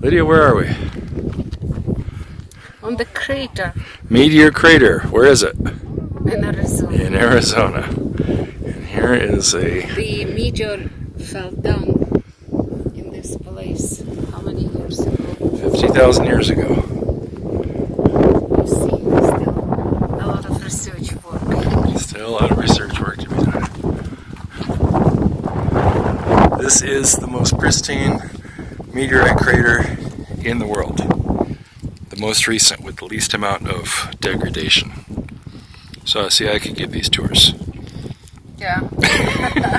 Lydia, where are we? on the crater Meteor Crater. Where is it? in Arizona. In Arizona. And here is a The meteor fell down in this place. How many years ago? 50,000 years ago. You see, still a lot of research work. Still a lot of research work to be done. This is the most pristine meteorite crater in the world. The most recent with the least amount of degradation. So see, I could give these tours. Yeah.